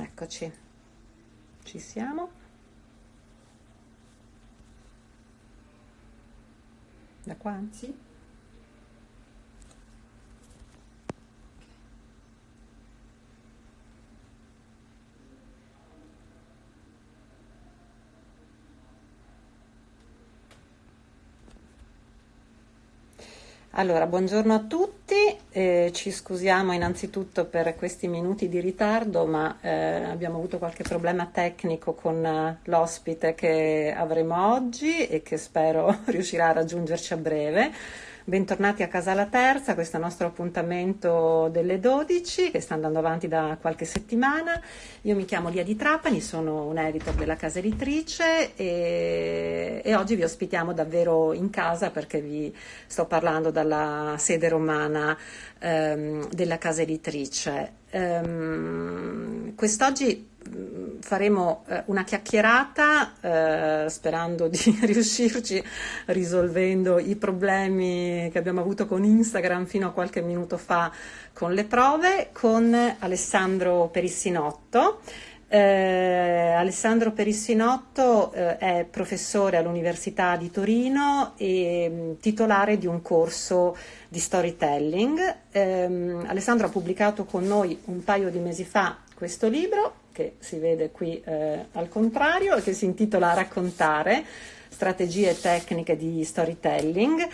Eccoci, ci siamo. Da qua? Sì. Allora, buongiorno a tutti, eh, ci scusiamo innanzitutto per questi minuti di ritardo, ma eh, abbiamo avuto qualche problema tecnico con uh, l'ospite che avremo oggi e che spero riuscirà a raggiungerci a breve. Bentornati a Casa La Terza, questo è il nostro appuntamento delle 12 che sta andando avanti da qualche settimana. Io mi chiamo Lia di Trapani, sono un editor della casa editrice e, e oggi vi ospitiamo davvero in casa perché vi sto parlando dalla sede romana ehm, della casa editrice. Ehm, quest'oggi faremo eh, una chiacchierata eh, sperando di riuscirci risolvendo i problemi che abbiamo avuto con Instagram fino a qualche minuto fa con le prove con Alessandro Perissinotto. Eh, Alessandro Perissinotto eh, è professore all'Università di Torino e mh, titolare di un corso di storytelling. Eh, Alessandro ha pubblicato con noi un paio di mesi fa questo libro che si vede qui eh, al contrario e che si intitola Raccontare, strategie e tecniche di storytelling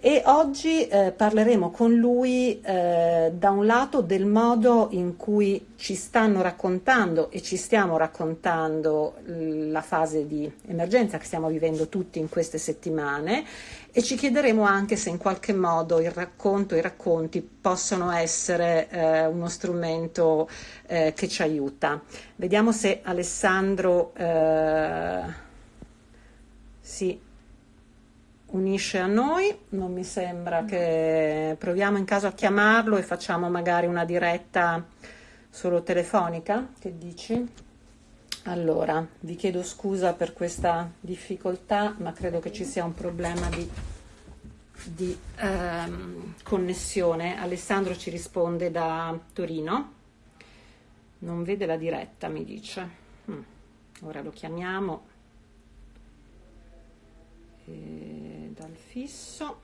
e oggi eh, parleremo con lui eh, da un lato del modo in cui ci stanno raccontando e ci stiamo raccontando la fase di emergenza che stiamo vivendo tutti in queste settimane e ci chiederemo anche se in qualche modo il racconto, i racconti possono essere eh, uno strumento eh, che ci aiuta. Vediamo se Alessandro eh, si unisce a noi, non mi sembra che proviamo in caso a chiamarlo e facciamo magari una diretta solo telefonica, che dici? Allora, vi chiedo scusa per questa difficoltà, ma credo che ci sia un problema di, di ehm, connessione. Alessandro ci risponde da Torino, non vede la diretta, mi dice. Mm. Ora lo chiamiamo e dal fisso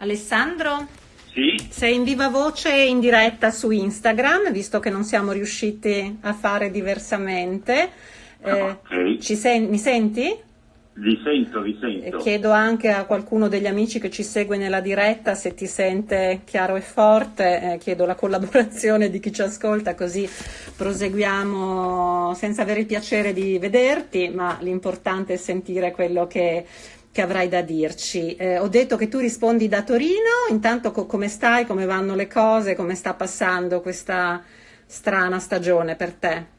Alessandro? Sì? Sei in viva voce in diretta su Instagram, visto che non siamo riusciti a fare diversamente. Eh, okay. sen mi senti? Vi sento, vi sento. chiedo anche a qualcuno degli amici che ci segue nella diretta se ti sente chiaro e forte, eh, chiedo la collaborazione di chi ci ascolta così proseguiamo senza avere il piacere di vederti, ma l'importante è sentire quello che che avrai da dirci. Eh, ho detto che tu rispondi da Torino, intanto co- come stai, come vanno le cose, come sta passando questa strana stagione per te?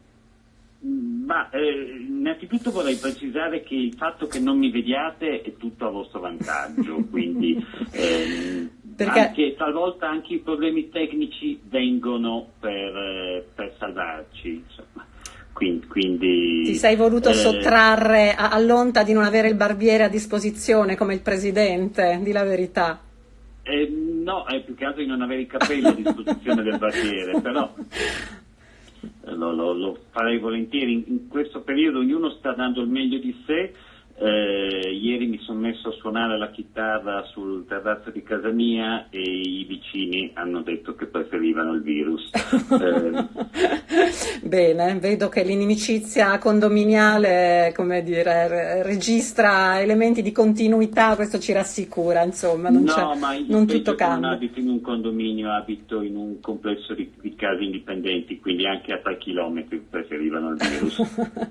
Ma eh, innanzitutto vorrei precisare che il fatto che non mi vediate è tutto a vostro vantaggio, quindi eh, Perché... anche, talvolta anche i problemi tecnici vengono per, eh, per salvarci. Insomma. Quindi, quindi, Ti sei voluto eh, sottrarre all'onta di non avere il barbiere a disposizione come il presidente, di la verità. Eh, no, è più che altro di non avere i capelli a disposizione del barbiere, però lo, lo, lo farei volentieri. In, in, questo periodo ognuno sta dando il meglio di sé. Eh, ieri mi sono messo a suonare la chitarra sul terrazzo di casa mia e i vicini hanno detto che preferivano il virus. Eh, Bene, vedo che l'inimicizia condominiale, come dire, registra elementi di continuità, questo ci rassicura, insomma, non, no, ma non tutto cambia. Non abito in un condominio, abito in un complesso di, di case indipendenti, quindi anche a tre chilometri preferivano il virus.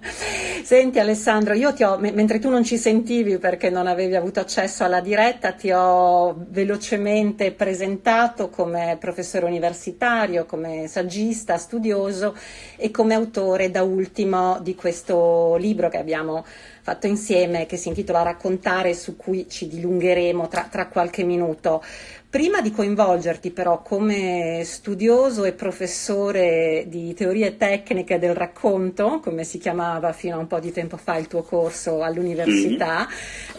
Senti Alessandro, io ti ho, mentre tu non ci sentivi perché non avevi avuto accesso alla diretta, ti ho velocemente presentato come professore universitario, come saggista, studioso e come autore da ultimo di questo libro che abbiamo fatto insieme che si intitola Raccontare su cui ci dilungheremo tra, tra qualche minuto. Prima di coinvolgerti però come studioso e professore di teorie tecniche del racconto, come si chiamava fino a un po' di tempo fa il tuo corso all'università,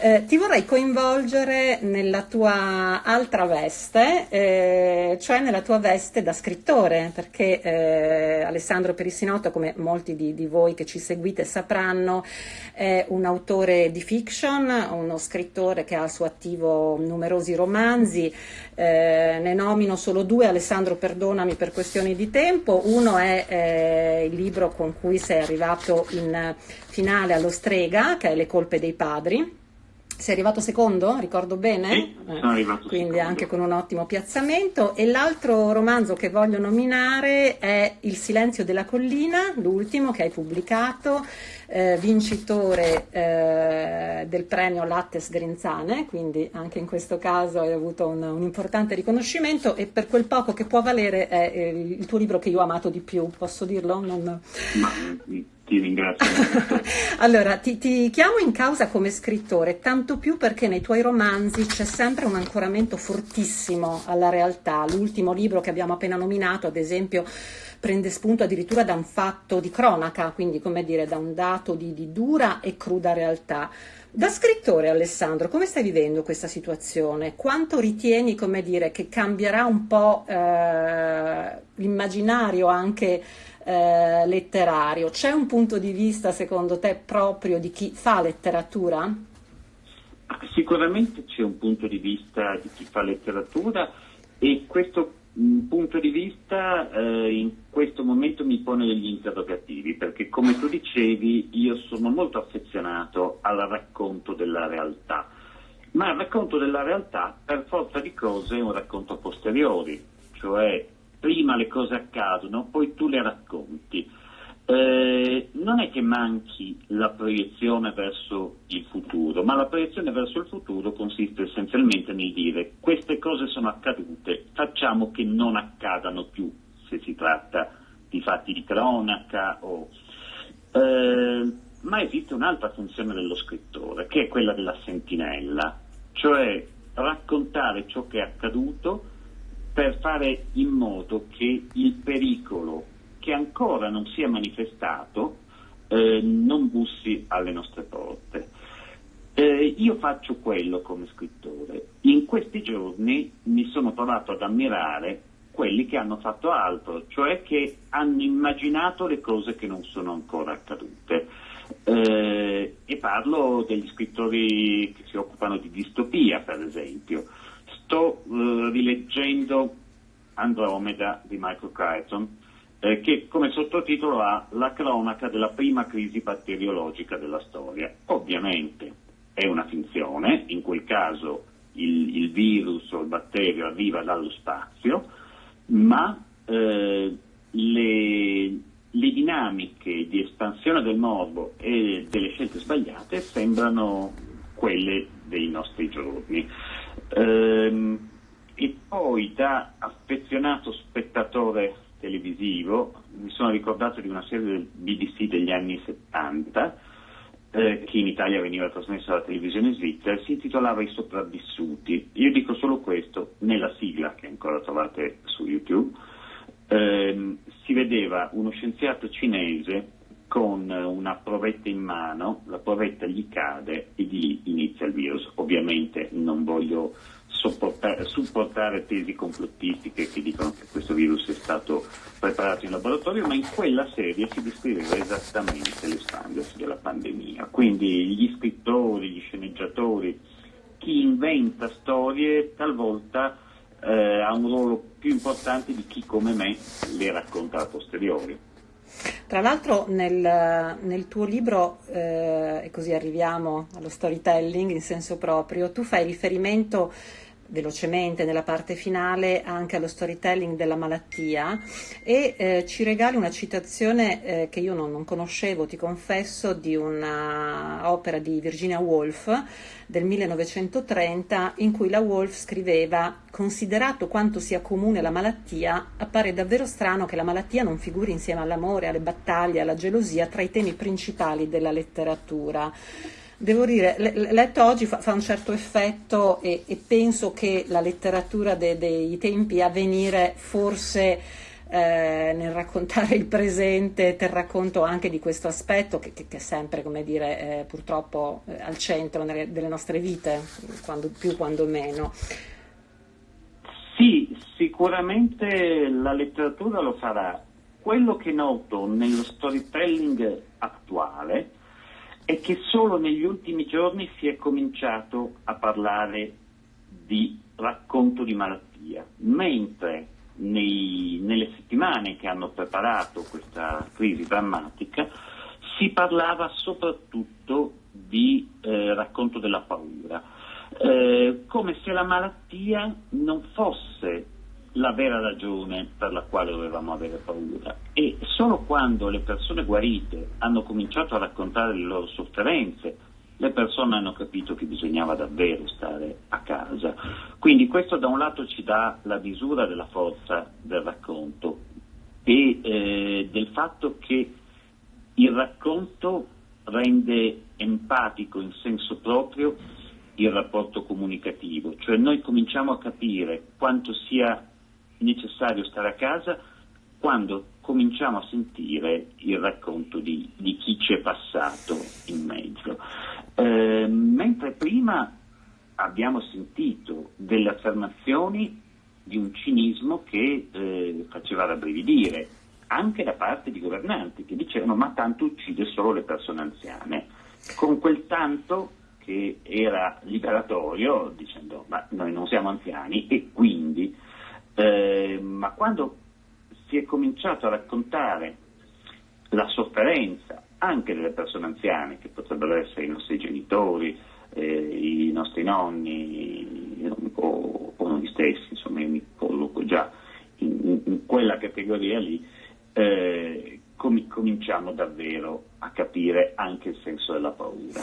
eh, ti vorrei coinvolgere nella tua altra veste, eh, cioè nella tua veste da scrittore, perché eh, Alessandro Perissinotto, come molti di, di voi che ci seguite sapranno, è un autore di fiction, uno scrittore che ha al suo attivo numerosi romanzi, eh, ne nomino solo due, Alessandro perdonami per questioni di tempo, uno è eh, il libro con cui sei arrivato in finale allo Strega, che è Le colpe dei padri, sei arrivato secondo, ricordo bene? Sì, sono arrivato Quindi secondo. anche con un ottimo piazzamento. E l'altro romanzo che voglio nominare è Il silenzio della collina, l'ultimo che hai pubblicato, eh, vincitore eh, del premio Lattes Grinzane, quindi anche in questo caso hai avuto un, un, importante riconoscimento e per quel poco che può valere è eh, il tuo libro che io ho amato di più, posso dirlo? Non... Ma, ti ringrazio. allora, ti, ti, chiamo in causa come scrittore, tanto più perché nei tuoi romanzi c'è sempre un ancoramento fortissimo alla realtà. L'ultimo libro che abbiamo appena nominato, ad esempio, prende spunto addirittura da un fatto di cronaca, quindi come dire, da un dato di, di dura e cruda realtà. Da scrittore Alessandro, come stai vivendo questa situazione? Quanto ritieni, dire, che cambierà un po' eh, l'immaginario anche eh, letterario. C'è un punto di vista secondo te proprio di chi fa letteratura? Sicuramente c'è un punto di vista di chi fa letteratura e questo mm, punto di vista eh, in questo momento mi pone degli interrogativi perché come tu dicevi io sono molto affezionato al racconto della realtà ma il racconto della realtà per forza di cose è un racconto a posteriori cioè prima le cose accadono, poi tu le racconti. Eh, non è che manchi la proiezione verso il futuro, ma la proiezione verso il futuro consiste essenzialmente nel dire queste cose sono accadute, facciamo che non accadano più se si tratta di fatti di cronaca o... Eh, ma esiste un'altra funzione dello scrittore, che è quella della sentinella, cioè raccontare ciò che è accaduto per fare in modo che il pericolo che ancora non si è manifestato eh, non bussi alle nostre porte. Eh, io faccio quello come scrittore. In questi giorni mi sono trovato ad ammirare quelli che hanno fatto altro, cioè che hanno immaginato le cose che non sono ancora accadute. Eh, e parlo degli scrittori che si occupano di distopia, per esempio sto eh, rileggendo Andromeda di Michael Crichton, eh, che come sottotitolo ha La cronaca della prima crisi batteriologica della storia. Ovviamente è una finzione, in quel caso il, il virus o il batterio arriva dallo spazio, ma eh, le, le dinamiche di espansione del morbo e delle scelte sbagliate sembrano quelle dei nostri giorni. Ehm, e poi da affezionato spettatore televisivo mi sono ricordato di una serie del BBC degli anni 70 eh, che in Italia veniva trasmessa alla televisione svizzera, si intitolava I sopravvissuti. Io dico solo questo, nella sigla che ancora trovate su YouTube, ehm, si vedeva uno scienziato cinese con una provetta in mano, la provetta gli cade e di lì inizia il virus. Ovviamente non voglio supportare tesi complottistiche che dicono che questo virus è stato preparato in laboratorio, ma in quella serie si descriveva esattamente l'espandersi della pandemia. Quindi gli scrittori, gli sceneggiatori, chi inventa storie talvolta eh, ha un ruolo più importante di chi come me le racconta a posteriori. Tra l'altro nel, nel tuo libro, eh, e così arriviamo allo storytelling in senso proprio, tu fai riferimento velocemente nella parte finale anche allo storytelling della malattia e eh, ci regali una citazione eh, che io non, non, conoscevo, ti confesso, di un'opera di Virginia Woolf del 1930 in cui la Woolf scriveva considerato quanto sia comune la malattia, appare davvero strano che la malattia non figuri insieme all'amore, alle battaglie, alla gelosia tra i temi principali della letteratura devo dire, letto oggi fa, un certo effetto e, e, penso che la letteratura de, dei tempi a venire forse eh, nel raccontare il presente ter racconto anche di questo aspetto che, che, che è sempre, come dire, eh, purtroppo eh, al centro nelle, delle nostre vite, quando più quando meno. Sì, sicuramente la letteratura lo farà. Quello che noto nello storytelling attuale è che solo negli ultimi giorni si è cominciato a parlare di racconto di malattia, mentre nei, nelle settimane che hanno preparato questa crisi drammatica si parlava soprattutto di eh, racconto della paura, eh, come se la malattia non fosse la vera ragione per la quale dovevamo avere paura e solo quando le persone guarite hanno cominciato a raccontare le loro sofferenze, le persone hanno capito che bisognava davvero stare a casa. Quindi questo da un lato ci dà la misura della forza del racconto e eh, del fatto che il racconto rende empatico in senso proprio il rapporto comunicativo, cioè noi cominciamo a capire quanto sia necessario stare a casa quando cominciamo a sentire il racconto di, di chi ci è passato in mezzo. Eh, mentre prima abbiamo sentito delle affermazioni di un cinismo che eh, faceva rabbrividire, anche da parte di governanti che dicevano ma tanto uccide solo le persone anziane, con quel tanto che era liberatorio, dicendo ma noi non siamo anziani e quindi eh, ma quando si è cominciato a raccontare la sofferenza anche delle persone anziane, che potrebbero essere i nostri genitori, eh, i nostri nonni o, o, noi stessi, insomma io mi colloco già in, in quella categoria lì, eh, com- cominciamo davvero a capire anche il senso della paura.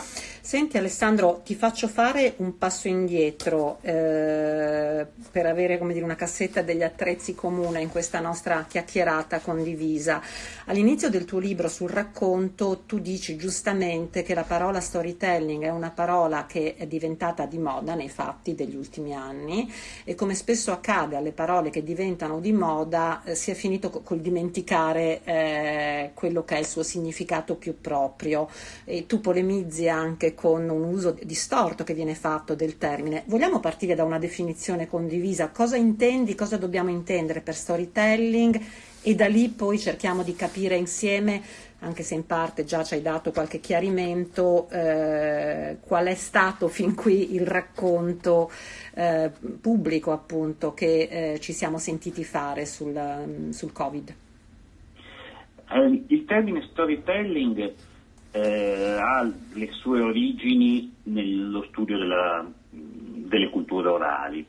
Senti Alessandro, ti faccio fare un passo indietro eh, per avere dire, una cassetta degli attrezzi comune in questa nostra chiacchierata condivisa. All'inizio del tuo libro sul racconto tu dici giustamente che la parola storytelling è una parola che è diventata di moda nei fatti degli ultimi anni e come spesso accade alle parole che diventano di moda eh, si è finito col dimenticare eh, quello che è il suo significato più proprio e tu polemizzi anche con un uso distorto che viene fatto del termine. Vogliamo partire da una definizione condivisa? Cosa intendi, cosa dobbiamo intendere per storytelling e da lì poi cerchiamo di capire insieme anche se in parte già ci hai dato qualche chiarimento, eh, qual è stato fin qui il racconto eh, pubblico appunto che eh, ci siamo sentiti fare sul, sul Covid. Eh, il termine storytelling eh, ha le sue origini nello studio della, delle culture orali,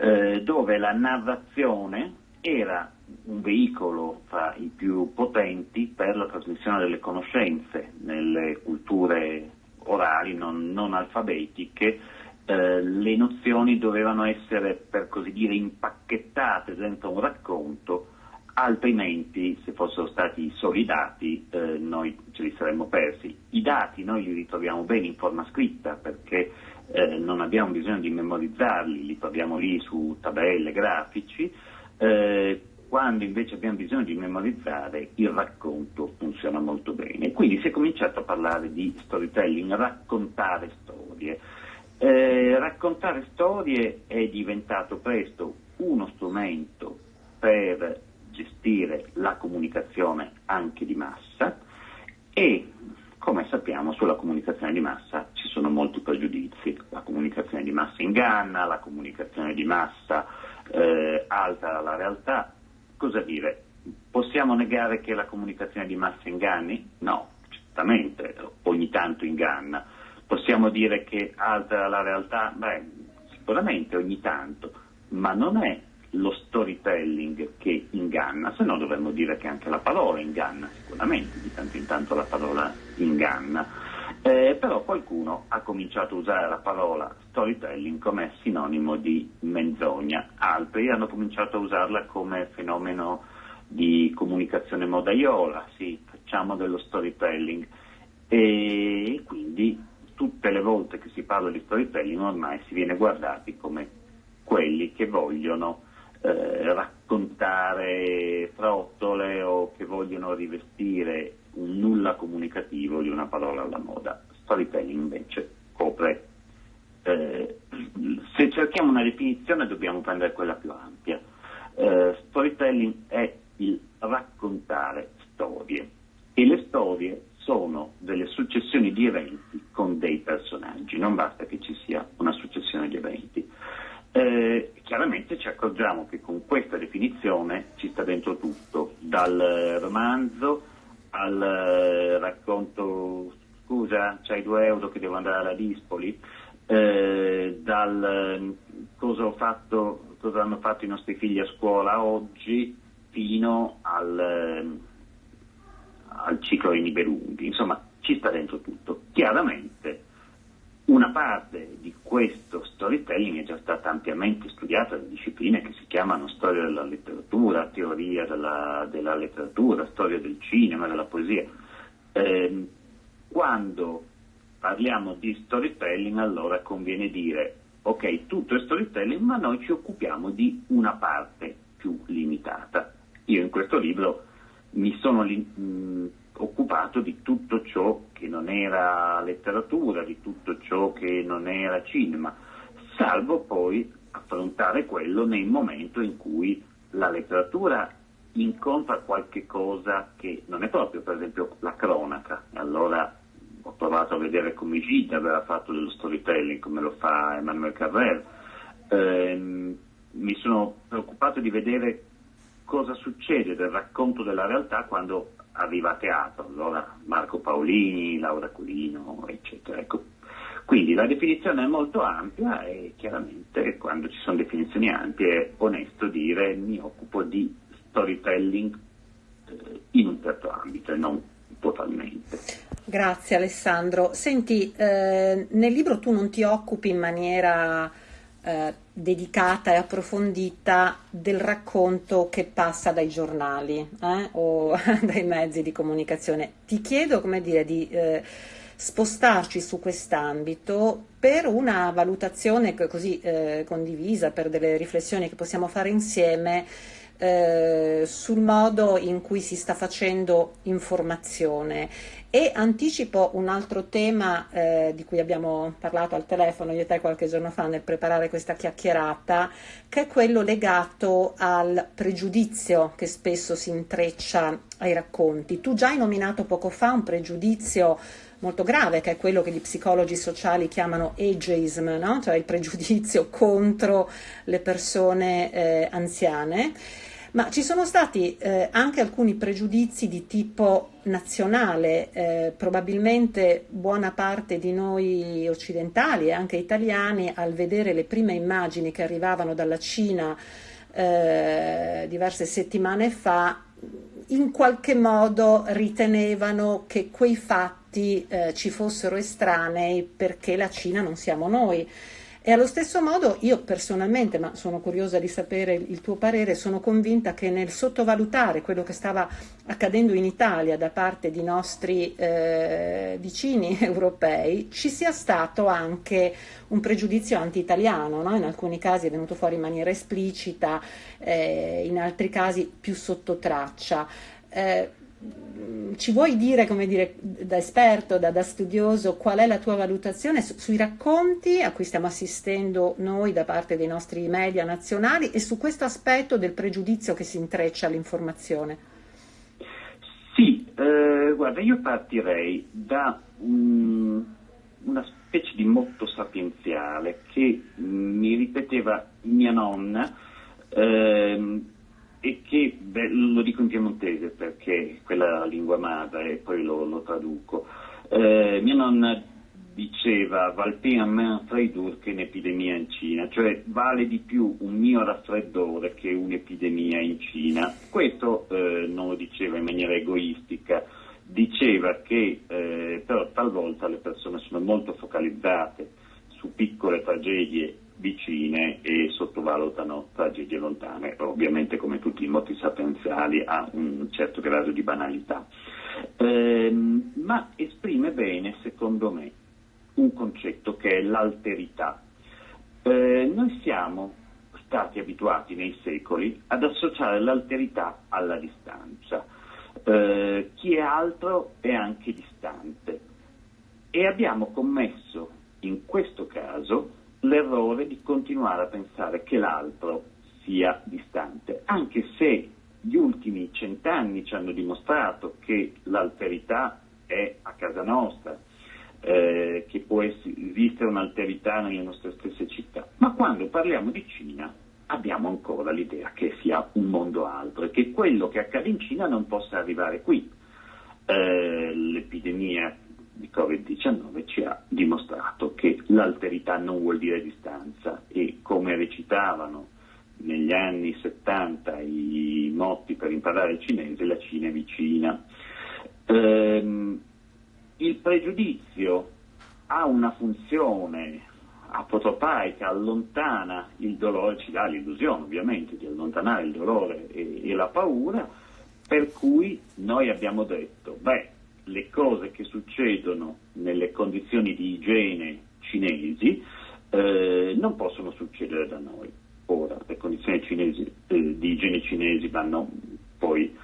eh, dove la narrazione era un veicolo fra i più potenti per la trasmissione delle conoscenze nelle culture orali non, non alfabetiche. Eh, le nozioni dovevano essere, per così dire, impacchettate dentro un racconto altrimenti se fossero stati solo i dati eh, noi ce li saremmo persi. I dati noi li ritroviamo bene in forma scritta perché eh, non abbiamo bisogno di memorizzarli, li troviamo lì su tabelle, grafici, eh, quando invece abbiamo bisogno di memorizzare il racconto funziona molto bene. Quindi si è cominciato a parlare di storytelling, raccontare storie. Eh, raccontare storie è diventato presto uno strumento per gestire la comunicazione anche di massa e come sappiamo sulla comunicazione di massa ci sono molti pregiudizi, la comunicazione di massa inganna, la comunicazione di massa eh, altera la realtà, cosa dire? Possiamo negare che la comunicazione di massa inganni? No, certamente, ogni tanto inganna. Possiamo dire che altera la realtà? Beh, sicuramente ogni tanto, ma non è lo storytelling che inganna, se no dovremmo dire che anche la parola inganna, sicuramente, di tanto in tanto la parola inganna. Eh, però qualcuno ha cominciato a usare la parola storytelling come sinonimo di menzogna, altri hanno cominciato a usarla come fenomeno di comunicazione modaiola, sì, facciamo dello storytelling e quindi tutte le volte che si parla di storytelling ormai si viene guardati come quelli che vogliono raccontare frottole o che vogliono rivestire un nulla comunicativo di una parola alla moda. Storytelling invece copre, eh, se cerchiamo una definizione dobbiamo prendere quella più ampia. Eh, storytelling è il raccontare storie e le storie sono delle successioni di eventi con dei personaggi, non basta che ci sia una successione di eventi. Eh, chiaramente ci accorgiamo che con questa definizione ci sta dentro tutto, dal romanzo al eh, racconto, scusa, c'hai due euro che devo andare alla Dispoli, eh, dal cosa, fatto, cosa, hanno fatto i nostri figli a scuola oggi fino al, al ciclo dei Nibelunghi, insomma ci sta dentro tutto. Chiaramente una parte di questo storytelling è già stata ampiamente studiata da discipline che si chiamano storia della letteratura, teoria della, della letteratura, storia del cinema, della poesia. Eh, quando parliamo di storytelling allora conviene dire ok, tutto è storytelling, ma noi ci occupiamo di una parte più limitata. Io in questo libro mi sono mh, occupato di tutto ciò che non era letteratura, di tutto ciò che non era cinema, salvo poi affrontare quello nel momento in cui la letteratura incontra qualche cosa che non è proprio, per esempio, la cronaca. Allora ho provato a vedere come Gide aveva fatto dello storytelling, come lo fa Emmanuel Carrère. Eh, mi sono preoccupato di vedere cosa succede del racconto della realtà quando a teatro, allora Marco Paolini, Laura Culino, eccetera. Ecco. Quindi la definizione è molto ampia e chiaramente quando ci sono definizioni ampie è onesto dire mi occupo di storytelling eh, in un certo ambito e non totalmente. Grazie Alessandro. Senti, eh, nel libro tu non ti occupi in maniera eh, dedicata e approfondita del racconto che passa dai giornali eh, o dai mezzi di comunicazione. Ti chiedo, dire, di eh, spostarci su quest'ambito per una valutazione così eh, condivisa, per delle riflessioni che possiamo fare insieme eh, sul modo in cui si sta facendo informazione e anticipo un altro tema eh, di cui abbiamo parlato al telefono io e te qualche giorno fa nel preparare questa chiacchierata, che è quello legato al pregiudizio che spesso si intreccia ai racconti. Tu già hai nominato poco fa un pregiudizio molto grave, che è quello che gli psicologi sociali chiamano ageism, no? cioè il pregiudizio contro le persone eh, anziane ma ci sono stati eh, anche alcuni pregiudizi di tipo nazionale, eh, probabilmente buona parte di noi occidentali e anche italiani al vedere le prime immagini che arrivavano dalla Cina eh, diverse settimane fa, in qualche modo ritenevano che quei fatti eh, ci fossero estranei perché la Cina non siamo noi. E allo stesso modo io personalmente, ma sono curiosa di sapere il tuo parere, sono convinta che nel sottovalutare quello che stava accadendo in Italia da parte di nostri eh, vicini europei ci sia stato anche un pregiudizio anti-italiano, no? in alcuni casi è venuto fuori in maniera esplicita, eh, in altri casi più sotto traccia. Eh, ci vuoi dire, come dire, da esperto, da, da studioso, qual è la tua valutazione su, sui racconti a cui stiamo assistendo noi da parte dei nostri media nazionali e su questo aspetto del pregiudizio che si intreccia all'informazione? Sì, eh, guarda, io partirei da um, una specie di motto sapienziale che mi ripeteva mia nonna. Ehm, e che, beh, lo dico in piemontese perché quella la lingua madre e poi lo, lo traduco, eh, mia nonna diceva valpé a me un che un'epidemia in Cina, cioè vale di più un mio raffreddore che un'epidemia in Cina. Questo eh, non lo diceva in maniera egoistica, diceva che eh, però talvolta le persone sono molto focalizzate su piccole tragedie vicine e sottovalutano tragedie lontane, ovviamente come tutti i moti sapienziali ha un certo grado di banalità, eh, ma esprime bene, secondo me, un concetto che è l'alterità. Eh, noi siamo stati abituati nei secoli ad associare l'alterità alla distanza. Eh, chi è altro è anche distante e abbiamo commesso in questo caso l'errore di continuare a pensare che l'altro sia distante, anche se gli ultimi cent'anni ci hanno dimostrato che l'alterità è a casa nostra, eh, che può esistere un'alterità nelle nostre stesse città. Ma quando parliamo di Cina abbiamo ancora l'idea che sia un mondo altro e che quello che accade in Cina non possa arrivare qui. Eh, l'epidemia di Covid-19 ci ha dimostrato che l'alterità non vuol dire distanza e come recitavano negli anni 70 i motti per imparare il cinese, la Cina è vicina. Ehm, il pregiudizio ha una funzione apotropaica, allontana il dolore, ci dà l'illusione ovviamente di allontanare il dolore e, e la paura, per cui noi abbiamo detto, beh, succedono nelle condizioni di igiene cinesi eh, non possono succedere da noi. Ora, le condizioni cinesi, eh, di igiene cinesi vanno poi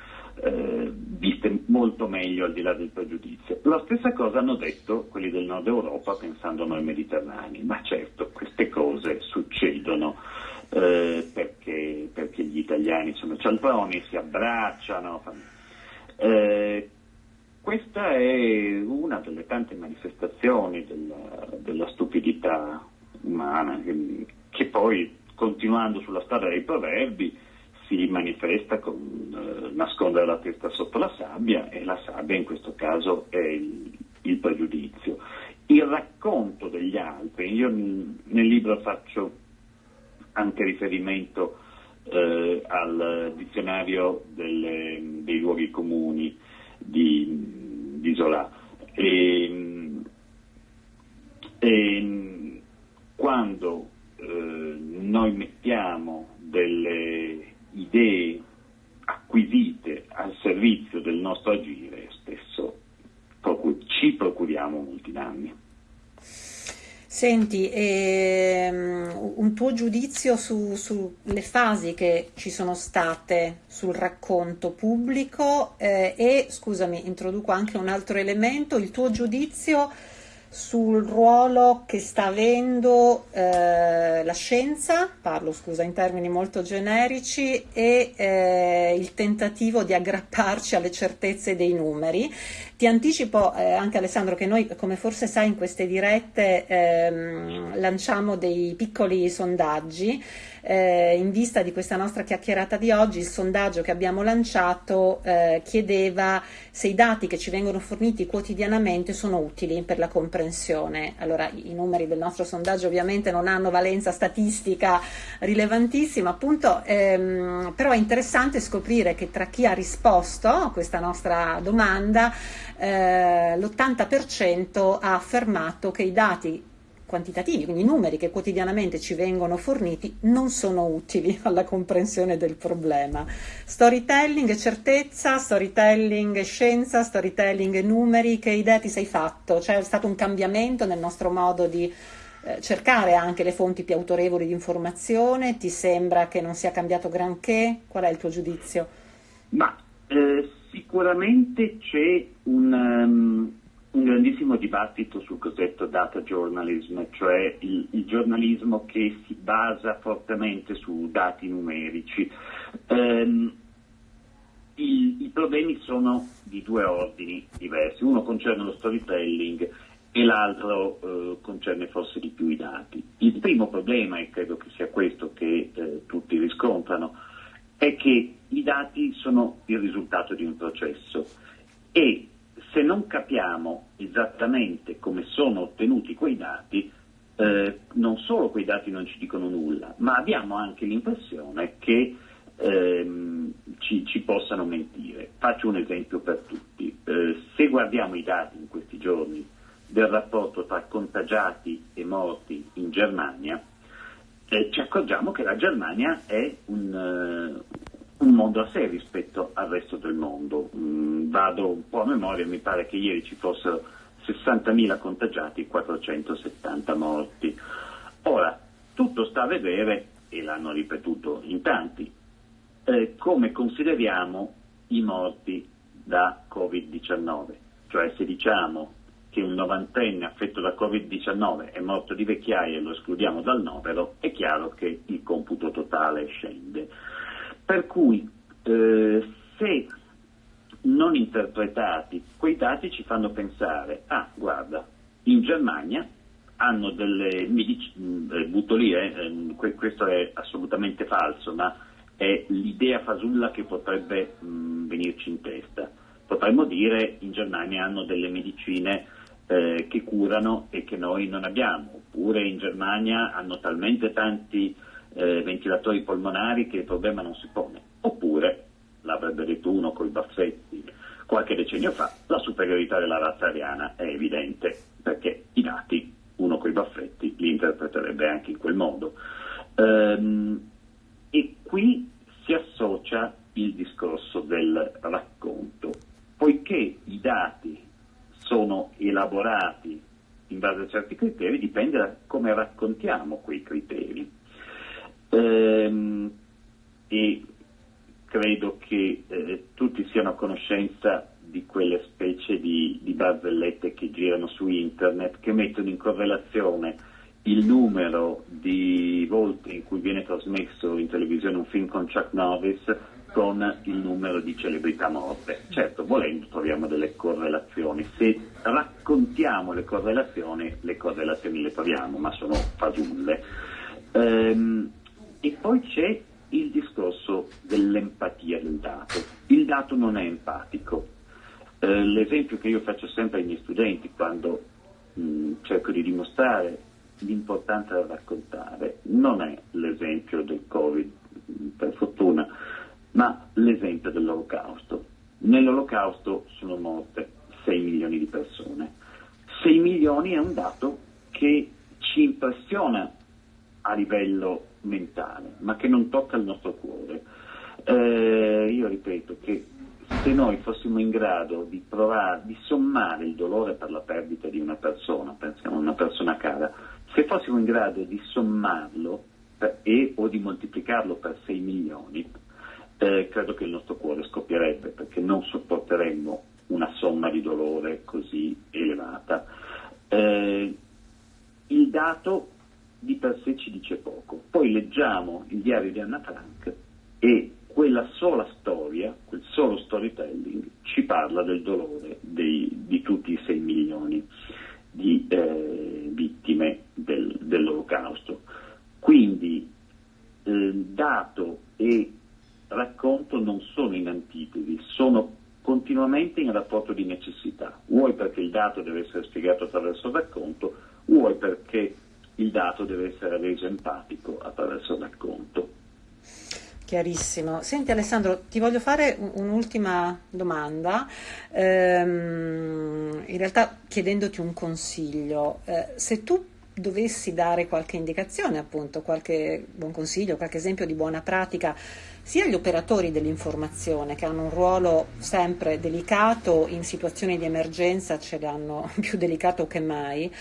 eh, viste molto meglio al di là del pregiudizio. La stessa cosa hanno detto quelli del nord Europa pensando noi mediterranei, ma certo queste cose succedono eh, perché, perché, gli italiani sono cialtroni, si abbracciano. Eh, questa è una delle tante manifestazioni della, della stupidità umana che, che, poi, continuando sulla strada dei proverbi, si manifesta con eh, nascondere la testa sotto la sabbia e la sabbia in questo caso è il, il pregiudizio. Il racconto degli altri, io nel libro faccio anche riferimento eh, al dizionario delle, dei luoghi comuni, di, di Zola. E, e quando eh, noi mettiamo delle idee acquisite al servizio del nostro agire, spesso ci procuriamo molti danni. Ehm, un tuo giudizio sulle su fasi che ci sono state sul racconto pubblico eh, e, scusami, introduco anche un altro elemento, il tuo giudizio sul ruolo che sta avendo eh, la scienza, parlo scusa in termini molto generici, e eh, il tentativo di aggrapparci alle certezze dei numeri. Ti anticipo eh, anche Alessandro che noi, come forse sai, in queste dirette ehm, lanciamo dei piccoli sondaggi eh, in vista di questa nostra chiacchierata di oggi, il sondaggio che abbiamo lanciato eh, chiedeva se i dati che ci vengono forniti quotidianamente sono utili per la comprensione. Allora, i numeri del nostro sondaggio ovviamente non hanno valenza statistica rilevantissima, appunto, ehm, però è interessante scoprire che tra chi ha risposto a questa nostra domanda, eh, l'80% ha affermato che i dati quantitativi, quindi i numeri che quotidianamente ci vengono forniti, non sono utili alla comprensione del problema. Storytelling e certezza, storytelling e scienza, storytelling e numeri, che idea ti sei fatto? C'è stato un cambiamento nel nostro modo di eh, cercare anche le fonti più autorevoli di informazione? Ti sembra che non sia cambiato granché? Qual è il tuo giudizio? Ma eh, sicuramente c'è un... Um un grandissimo dibattito sul cosiddetto data journalism, cioè il, il, giornalismo che si basa fortemente su dati numerici. Um, i, I problemi sono di due ordini diversi, uno concerne lo storytelling e l'altro eh, concerne forse di più i dati. Il primo problema, e credo che sia questo che eh, tutti riscontrano, è che i dati sono il risultato di un processo e se non capiamo esattamente come sono ottenuti quei dati, eh, non solo quei dati non ci dicono nulla, ma abbiamo anche l'impressione che ehm, ci, ci, possano mentire. Faccio un esempio per tutti. Eh, se guardiamo i dati in questi giorni del rapporto tra contagiati e morti in Germania, eh, ci accorgiamo che la Germania è un, uh, un, mondo a sé rispetto al resto del mondo. Mm, vado un po' a memoria, mi pare che ieri ci fossero 60.000 contagiati e 470 morti. Ora, tutto sta a vedere, e l'hanno ripetuto in tanti, eh, come consideriamo i morti da Covid-19. Cioè se diciamo che un novantenne affetto da Covid-19 è morto di vecchiaia e lo escludiamo dal novero, è chiaro che il computo totale scende. Per cui eh, se non interpretati, quei dati ci fanno pensare, ah guarda, in Germania hanno delle medicine, eh, butto lì, eh, ehm, questo è assolutamente falso, ma è l'idea fasulla che potrebbe mh, venirci in testa. Potremmo dire in Germania hanno delle medicine eh, che curano e che noi non abbiamo, oppure in Germania hanno talmente tanti eh, ventilatori polmonari che il problema non si pone, oppure, l'avrebbe detto uno coi baffetti qualche decennio fa, la superiorità della razza ariana è evidente, perché i dati, uno coi baffetti, li interpreterebbe anche in quel modo. Ehm, e qui si associa il discorso del racconto, poiché i dati sono elaborati in base a certi criteri dipende da come raccontiamo quei criteri. Ehm, e credo che eh, tutti siano a conoscenza di quelle specie di, di barzellette che girano su internet che mettono in correlazione il numero di volte in cui viene trasmesso in televisione un film con Chuck Norris con il numero di celebrità morte. Certo, volendo troviamo delle correlazioni. Se raccontiamo le correlazioni, le correlazioni le troviamo, ma sono fasulle. Ehm, e poi c'è il discorso dell'empatia del dato. Il dato non è empatico. Eh, l'esempio che io faccio sempre ai miei studenti quando mh, cerco di dimostrare l'importanza del raccontare non è l'esempio del Covid, per fortuna, ma l'esempio dell'olocausto. Nell'olocausto sono morte 6 milioni di persone. 6 milioni è un dato che ci impressiona a livello mentale, ma che non tocca il nostro cuore. Eh, io ripeto che se noi fossimo in grado di provare, di sommare il dolore per la perdita di una persona, pensiamo a una persona cara, se fossimo in grado di sommarlo per, e o di moltiplicarlo per 6 milioni, eh, credo che il nostro cuore scoppierebbe perché non sopporteremmo una somma di dolore così elevata. Eh, il dato di per sé ci dice poco. Poi leggiamo il diario di Anna Frank e quella sola storia, quel solo storytelling ci parla del dolore dei, di tutti i 6 milioni di eh, vittime del, dell'olocausto. Quindi eh, dato e racconto non sono in antitesi, sono continuamente in rapporto di necessità, vuoi perché il dato deve essere spiegato attraverso il racconto, vuoi perché il dato deve essere reso empatico attraverso il racconto. Chiarissimo. Senti Alessandro, ti voglio fare un'ultima domanda, ehm, in realtà chiedendoti un consiglio. Eh, se tu dovessi dare qualche indicazione, appunto, qualche buon consiglio, qualche esempio di buona pratica, sia gli operatori dell'informazione che hanno un ruolo sempre delicato in situazioni di emergenza, ce l'hanno più delicato che mai,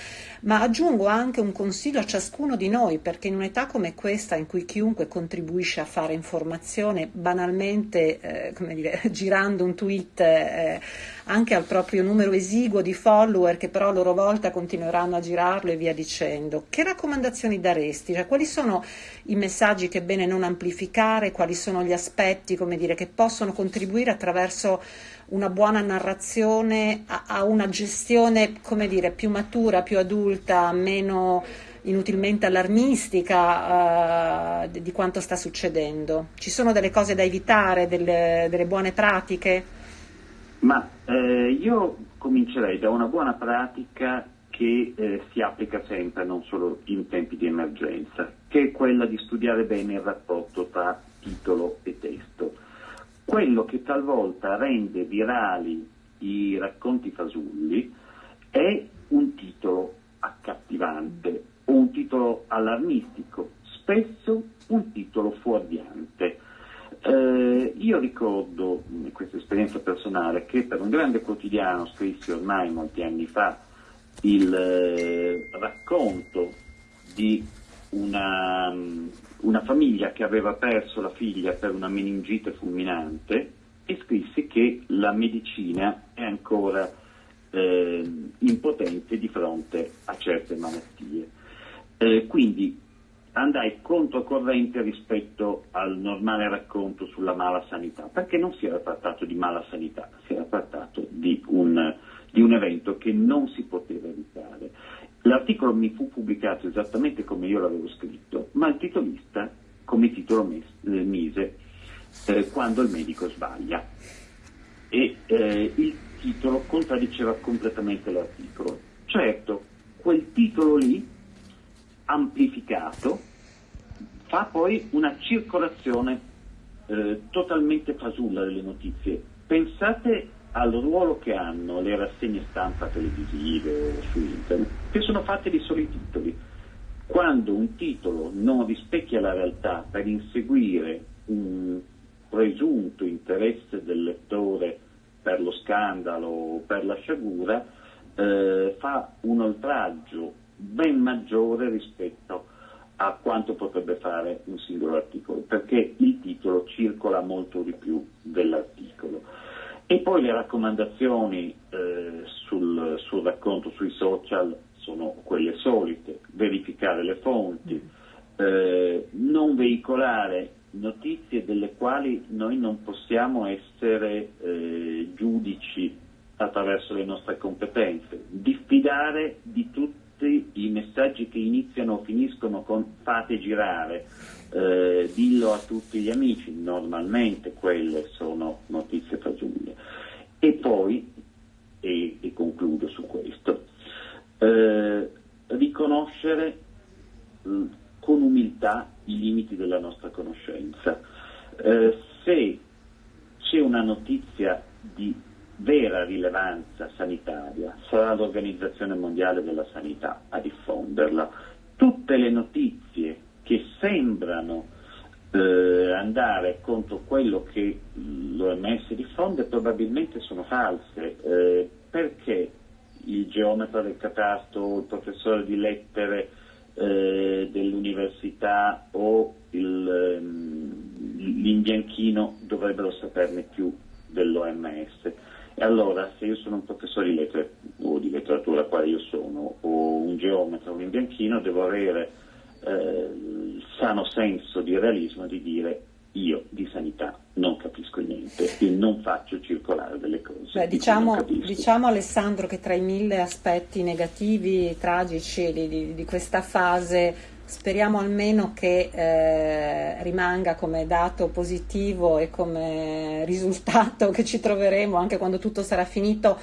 ma aggiungo anche un consiglio a ciascuno di noi perché in un'età come questa in cui chiunque contribuisce a fare informazione banalmente, eh, dire, girando un tweet eh, anche al proprio numero esiguo di follower che però a loro volta continueranno a girarlo e via dicendo, che raccomandazioni daresti? Cioè, quali sono i messaggi che è bene non amplificare, quali sono gli aspetti dire, che possono contribuire attraverso una buona narrazione a, a una gestione dire, più matura, più adulta, meno inutilmente allarmistica uh, di quanto sta succedendo. Ci sono delle cose da evitare, delle, delle buone pratiche? Ma eh, io comincerei da una buona pratica che eh, si applica sempre, non solo in tempi di emergenza, che è quella di studiare bene il rapporto tra titolo e testo. Quello che talvolta rende virali i racconti fasulli è un titolo accattivante o un titolo allarmistico, spesso un titolo fuorviante. Eh, io ricordo questa esperienza personale che per un grande quotidiano scrissi ormai molti anni fa il eh, racconto di una, una, famiglia che aveva perso la figlia per una meningite fulminante e scrissi che la medicina è ancora eh, impotente di fronte a certe malattie. Eh, quindi andai controcorrente rispetto al normale racconto sulla mala sanità, perché non si era trattato di mala sanità, si era trattato di un, di un evento che non si poteva evitare. L'articolo mi fu pubblicato esattamente come io l'avevo scritto, ma il titolista come titolo mes- eh, mise eh, quando il medico sbaglia. E eh, il titolo contraddiceva completamente l'articolo. Certo, quel titolo lì, amplificato, fa poi una circolazione eh, totalmente fasulla delle notizie. Pensate al ruolo che hanno le rassegne stampa televisive o su internet, che sono fatte di soli titoli. Quando un titolo non rispecchia la realtà per inseguire un presunto interesse del lettore per lo scandalo o per la sciagura, eh, fa un oltraggio ben maggiore rispetto a quanto potrebbe fare un singolo articolo, perché il titolo circola molto di più dell'articolo. E poi le raccomandazioni eh, sul, sul, racconto sui social sono quelle solite, verificare le fonti, eh, non veicolare notizie delle quali noi non possiamo essere eh, giudici attraverso le nostre competenze, diffidare di tutti i messaggi che iniziano o finiscono con fate girare, eh, dillo a tutti gli amici, normalmente quelle sono notizie fasulle. E poi, e, e concludo su questo, eh, riconoscere mh, con umiltà i limiti della nostra conoscenza. Eh, se c'è una notizia di vera rilevanza sanitaria, sarà l'Organizzazione Mondiale della Sanità a diffonderla. Tutte le notizie che sembrano eh, andare contro quello che l'OMS diffonde probabilmente sono false, eh, perché il geometra del catasto, il professore di lettere eh, dell'università o ehm, l'imbianchino dovrebbero saperne più dell'OMS. E allora se io sono un professore di lettere o di letteratura quale io sono, o un geometra o un imbianchino, devo avere eh, il sano senso di realismo di dire io di sanità non capisco niente e non faccio circolare delle cose. Beh, diciamo, diciamo, Alessandro che tra i mille aspetti negativi, tragici di, di, di questa fase speriamo almeno che eh, rimanga come dato positivo e come risultato che ci troveremo anche quando tutto sarà finito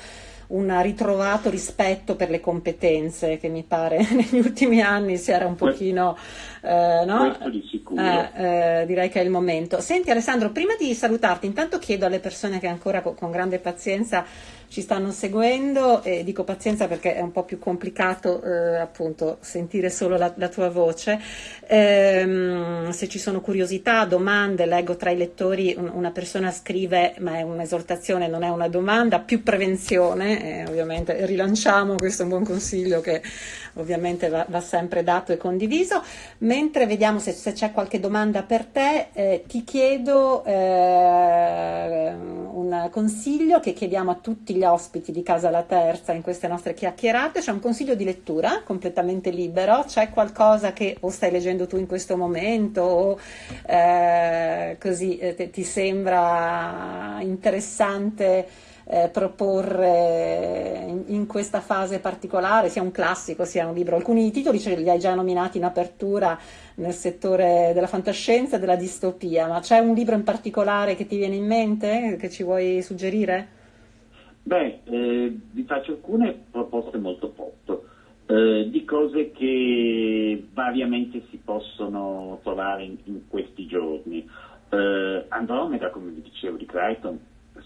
un ritrovato rispetto per le competenze che mi pare negli ultimi anni si era un pochino eh, no? di sicuro. Eh, eh, direi che è il momento. Senti Alessandro, prima di salutarti, intanto chiedo alle persone che ancora con grande pazienza ci stanno seguendo e dico pazienza perché è un po' più complicato eh, appunto sentire solo la, la tua voce. Ehm, se ci sono curiosità, domande, leggo tra i lettori un, una persona scrive, ma è un'esortazione, non è una domanda, più prevenzione, eh, ovviamente rilanciamo, questo è un buon consiglio che ovviamente va, va sempre dato e condiviso. Mentre vediamo se, se c'è qualche domanda per te, eh, ti chiedo eh, un consiglio che chiediamo a tutti gli ospiti di Casa La Terza in queste nostre chiacchierate, c'è un consiglio di lettura completamente libero, c'è qualcosa che o stai leggendo tu in questo momento o eh, così eh, ti sembra interessante eh, proporre in, in, questa fase particolare, sia un classico sia un libro. Alcuni titoli ce li hai già nominati in apertura nel settore della fantascienza e della distopia, ma c'è un libro in particolare che ti viene in mente, che ci vuoi suggerire? Beh, eh, vi faccio alcune proposte molto pop. eh, di cose che variamente si possono trovare in, in questi giorni. Eh, Andromeda, come vi dicevo di Crichton,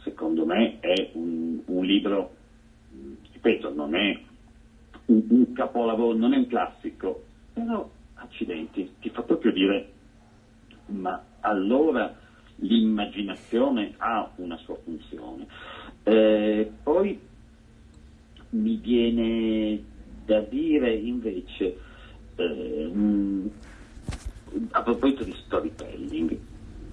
secondo me è un, un libro, ripeto, non è un, un, capolavoro, non è un classico, però accidenti, ti fa proprio dire, ma allora l'immaginazione ha una sua funzione. Eh, poi mi viene da dire invece, eh, a proposito di storytelling,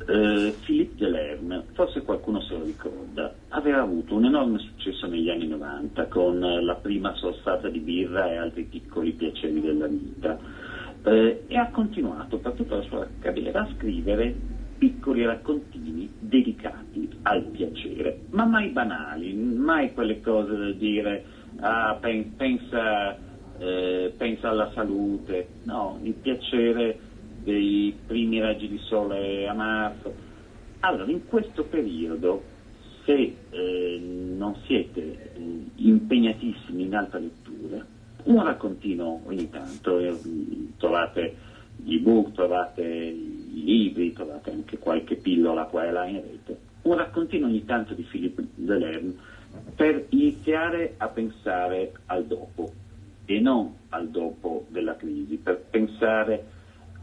eh, Philippe Delerme, forse qualcuno se lo ricorda, aveva avuto un enorme successo negli anni 90 con la prima sorsata di birra e altri piccoli piaceri della vita eh, e ha continuato per tutta la sua carriera a scrivere piccoli raccontini dedicati al piacere, ma mai banali, mai quelle cose da dire ah, pensa, eh, pensa alla salute, no, il piacere dei primi raggi di sole a marzo. Allora, in questo periodo, se eh, non siete eh, impegnatissimi in alta lettura, un raccontino ogni tanto, eh, trovate gli ebook, trovate libri, trovate anche qualche pillola qua e là in rete, un raccontino ogni tanto di Philippe Delerme per iniziare a pensare al dopo e non al dopo della crisi, per pensare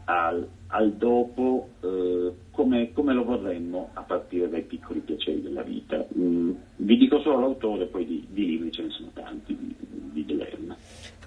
al, al dopo eh, come, come, lo vorremmo a partire dai piccoli piaceri della vita. Mm, vi dico solo l'autore, poi di, di libri ce ne sono tanti di, di Delerna.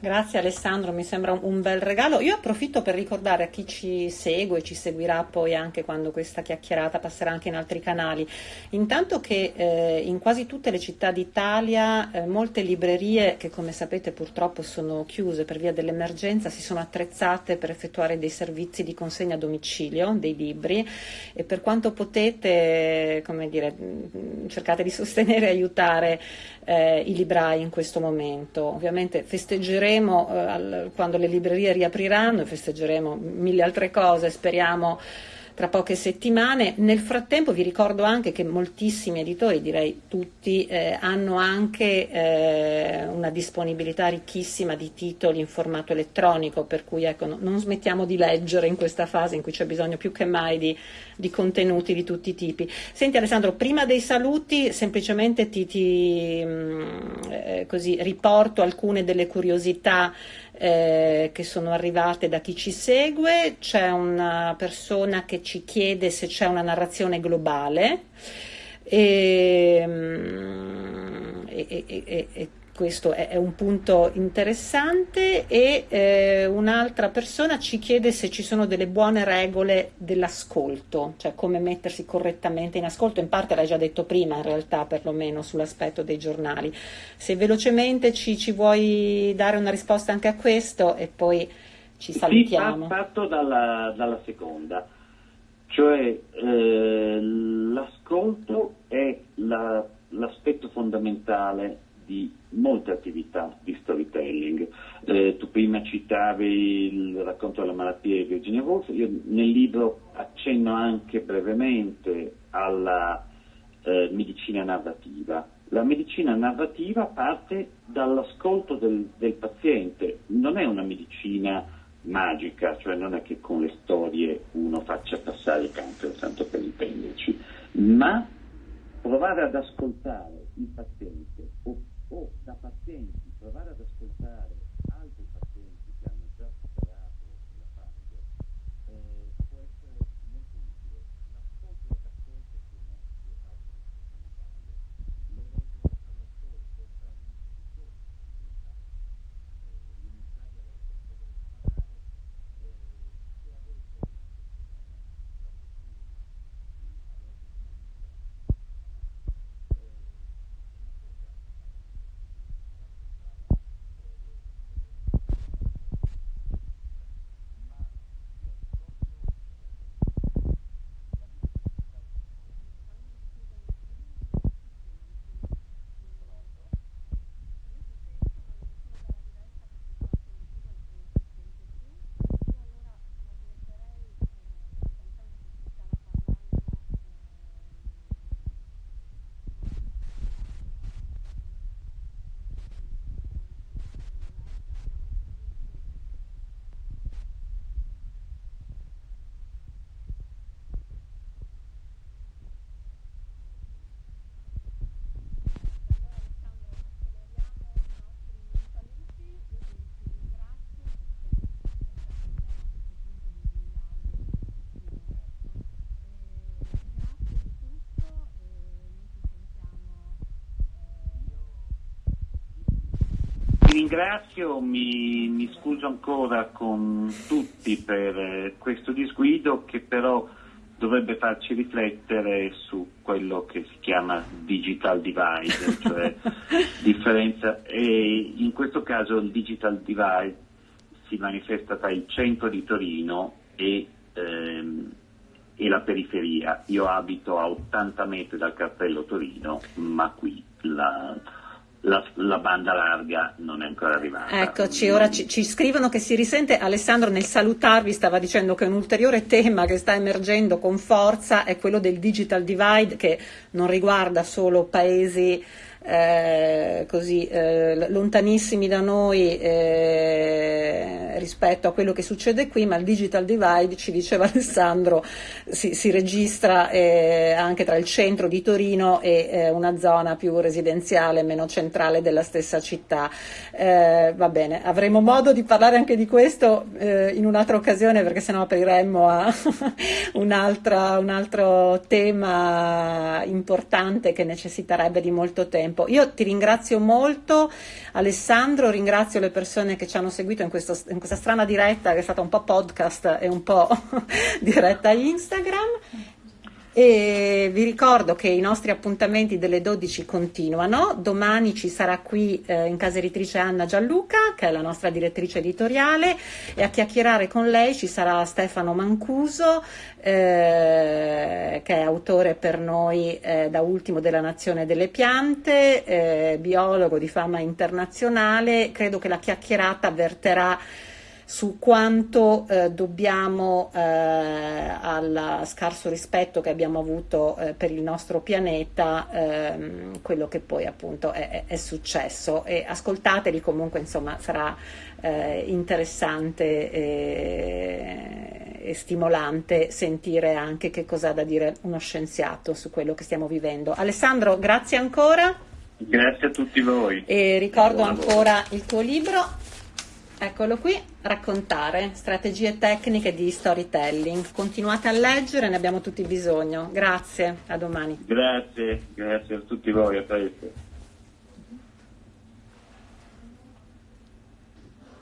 Grazie Alessandro, mi sembra un bel regalo. Io approfitto per ricordare a chi ci segue, ci seguirà poi anche quando questa chiacchierata passerà anche in altri canali, intanto che eh, in quasi tutte le città d'Italia eh, molte librerie che come sapete purtroppo sono chiuse per via dell'emergenza si sono attrezzate per effettuare dei servizi di consegna a domicilio dei libri e per quanto potete, dire, mm, cercate di sostenere e aiutare eh, i librai in questo momento. Ovviamente festeggeremo eh, al, quando le librerie riapriranno, festeggeremo mille altre cose, speriamo tra poche settimane. Nel frattempo vi ricordo anche che moltissimi editori, direi tutti, eh, hanno anche eh, una disponibilità ricchissima di titoli in formato elettronico, per cui ecco, no, non smettiamo di leggere in questa fase in cui c'è bisogno più che mai di, di contenuti di tutti i tipi. Senti Alessandro, prima dei saluti semplicemente ti, ti mh, mm, eh, così, riporto alcune delle curiosità eh, che sono arrivate da chi ci segue, c'è una persona che ci chiede se c'è una narrazione globale. E, mm, e, e, e questo è, un punto interessante e eh, un'altra persona ci chiede se ci sono delle buone regole dell'ascolto, cioè come mettersi correttamente in ascolto, in parte l'hai già detto prima in realtà perlomeno sull'aspetto dei giornali. Se velocemente ci, ci vuoi dare una risposta anche a questo e poi ci salutiamo. Sì, parto dalla, dalla seconda, cioè eh, l'ascolto è la, l'aspetto fondamentale di molte attività di storytelling. Eh, tu prima citavi il racconto della malattia di Virginia Woolf, io nel libro accenno anche brevemente alla eh, medicina narrativa. La medicina narrativa parte dall'ascolto del, del paziente, non è una medicina magica, cioè non è che con le storie uno faccia passare il cancro, tanto per intenderci, ma provare ad ascoltare il paziente o da pazienti provare ad ascoltare altri pazienti che hanno già superato la fase eh, può essere molto utile. L'ascolto e l'ascolto sono due parti fondamentali. Le regole all'ascolto saranno innanzitutto elementari alla persona deve imparare se avete una ringrazio, mi, mi, scuso ancora con tutti per eh, questo disguido che però dovrebbe farci riflettere su quello che si chiama digital divide, cioè differenza, e in questo caso il digital divide si manifesta tra il centro di Torino e, ehm, e la periferia. Io abito a 80 metri dal cartello Torino, ma qui la, la, la, banda larga non è ancora arrivata. Eccoci, ora ci, ci, scrivono che si risente. Alessandro nel salutarvi stava dicendo che un ulteriore tema che sta emergendo con forza è quello del digital divide che non riguarda solo paesi eh, così eh, lontanissimi da noi eh, rispetto a quello che succede qui, ma il digital divide, ci diceva Alessandro, si, si registra eh, anche tra il centro di Torino e eh, una zona più residenziale, meno centrale della stessa città. Va bene, avremo modo di parlare anche di questo in un'altra occasione perché sennò apriremmo a un, un altro tema importante che necessiterebbe di molto tempo tempo. Io ti ringrazio molto Alessandro, ringrazio le persone che ci hanno seguito in, questo, in questa strana diretta che è stata un po' podcast e un po' diretta Instagram e vi ricordo che i nostri appuntamenti delle 12 continuano. Domani ci sarà qui eh, in casa editrice Anna Gianluca, che è la nostra direttrice editoriale, e a chiacchierare con lei ci sarà Stefano Mancuso, eh, che è autore per noi eh, da ultimo della Nazione delle Piante, eh, biologo di fama internazionale. Credo che la chiacchierata verterà su quanto eh, dobbiamo eh, al scarso rispetto che abbiamo avuto eh, per il nostro pianeta ehm, quello che poi appunto è, è, successo e ascoltateli comunque insomma sarà eh, interessante e, e stimolante sentire anche che cosa ha da dire uno scienziato su quello che stiamo vivendo. Alessandro, grazie ancora. Grazie a tutti voi. E ricordo ancora il tuo libro Eccolo qui, raccontare, strategie tecniche di storytelling. Continuate a leggere, ne abbiamo tutti bisogno. Grazie, a domani. Grazie, grazie a tutti voi, a presto.